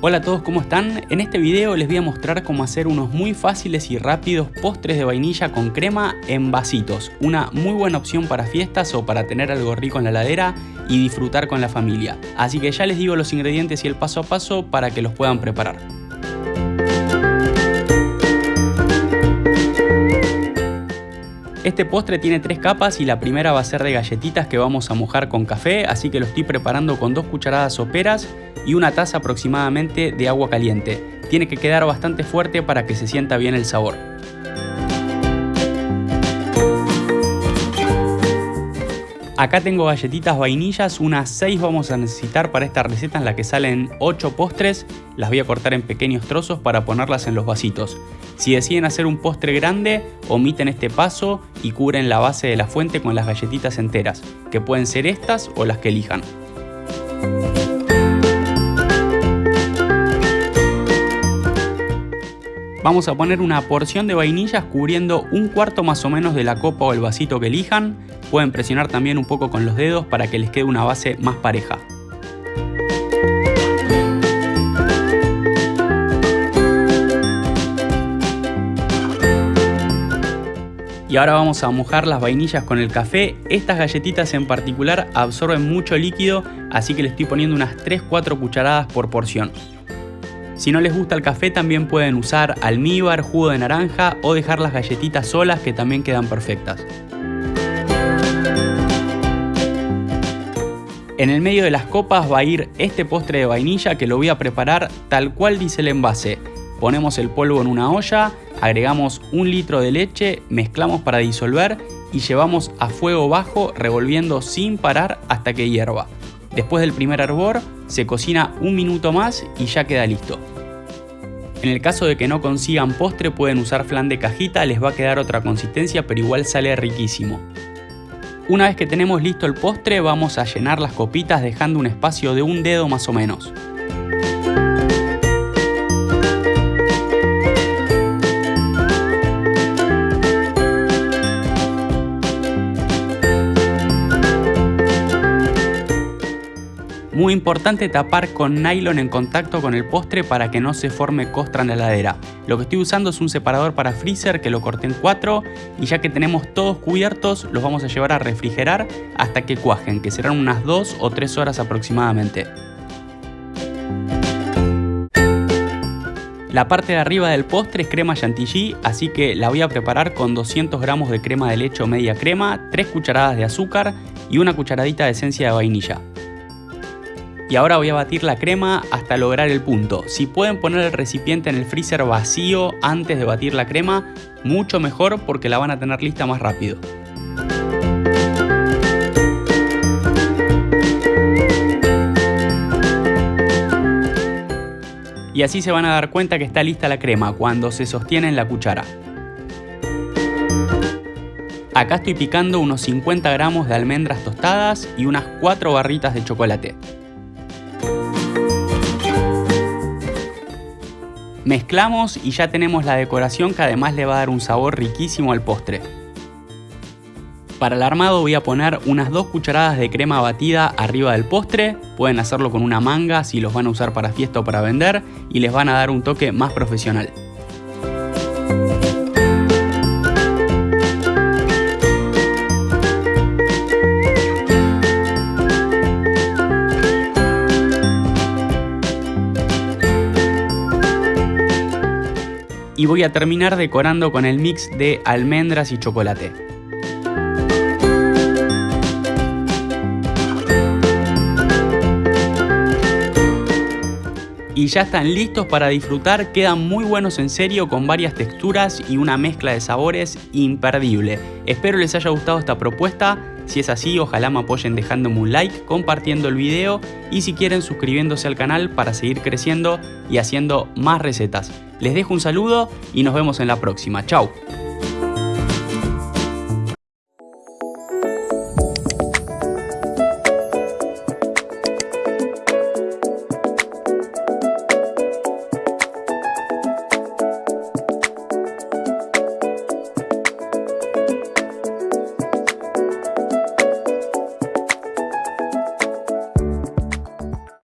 Hola a todos, ¿cómo están? En este video les voy a mostrar cómo hacer unos muy fáciles y rápidos postres de vainilla con crema en vasitos. Una muy buena opción para fiestas o para tener algo rico en la heladera y disfrutar con la familia. Así que ya les digo los ingredientes y el paso a paso para que los puedan preparar. Este postre tiene tres capas y la primera va a ser de galletitas que vamos a mojar con café, así que lo estoy preparando con dos cucharadas soperas y una taza aproximadamente de agua caliente. Tiene que quedar bastante fuerte para que se sienta bien el sabor. Acá tengo galletitas vainillas, unas 6 vamos a necesitar para esta receta en la que salen 8 postres. Las voy a cortar en pequeños trozos para ponerlas en los vasitos. Si deciden hacer un postre grande, omiten este paso y cubren la base de la fuente con las galletitas enteras, que pueden ser estas o las que elijan. Vamos a poner una porción de vainillas cubriendo un cuarto más o menos de la copa o el vasito que elijan. Pueden presionar también un poco con los dedos para que les quede una base más pareja. Y ahora vamos a mojar las vainillas con el café. Estas galletitas en particular absorben mucho líquido, así que le estoy poniendo unas 3-4 cucharadas por porción. Si no les gusta el café también pueden usar almíbar, jugo de naranja o dejar las galletitas solas que también quedan perfectas. En el medio de las copas va a ir este postre de vainilla que lo voy a preparar tal cual dice el envase. Ponemos el polvo en una olla, agregamos un litro de leche, mezclamos para disolver y llevamos a fuego bajo revolviendo sin parar hasta que hierva. Después del primer hervor, se cocina un minuto más y ya queda listo. En el caso de que no consigan postre pueden usar flan de cajita, les va a quedar otra consistencia pero igual sale riquísimo. Una vez que tenemos listo el postre vamos a llenar las copitas dejando un espacio de un dedo más o menos. Muy importante tapar con nylon en contacto con el postre para que no se forme costra en la heladera. Lo que estoy usando es un separador para freezer que lo corté en cuatro y ya que tenemos todos cubiertos los vamos a llevar a refrigerar hasta que cuajen, que serán unas 2 o 3 horas aproximadamente. La parte de arriba del postre es crema chantilly, así que la voy a preparar con 200 gramos de crema de leche o media crema, 3 cucharadas de azúcar y una cucharadita de esencia de vainilla. Y ahora voy a batir la crema hasta lograr el punto. Si pueden poner el recipiente en el freezer vacío antes de batir la crema, mucho mejor porque la van a tener lista más rápido. Y así se van a dar cuenta que está lista la crema cuando se sostiene en la cuchara. Acá estoy picando unos 50 gramos de almendras tostadas y unas 4 barritas de chocolate. Mezclamos y ya tenemos la decoración que además le va a dar un sabor riquísimo al postre. Para el armado voy a poner unas 2 cucharadas de crema batida arriba del postre, pueden hacerlo con una manga si los van a usar para fiesta o para vender y les van a dar un toque más profesional. Y voy a terminar decorando con el mix de almendras y chocolate. Y ya están listos para disfrutar, quedan muy buenos en serio con varias texturas y una mezcla de sabores imperdible. Espero les haya gustado esta propuesta, si es así ojalá me apoyen dejándome un like, compartiendo el video y si quieren suscribiéndose al canal para seguir creciendo y haciendo más recetas. Les dejo un saludo y nos vemos en la próxima, chao.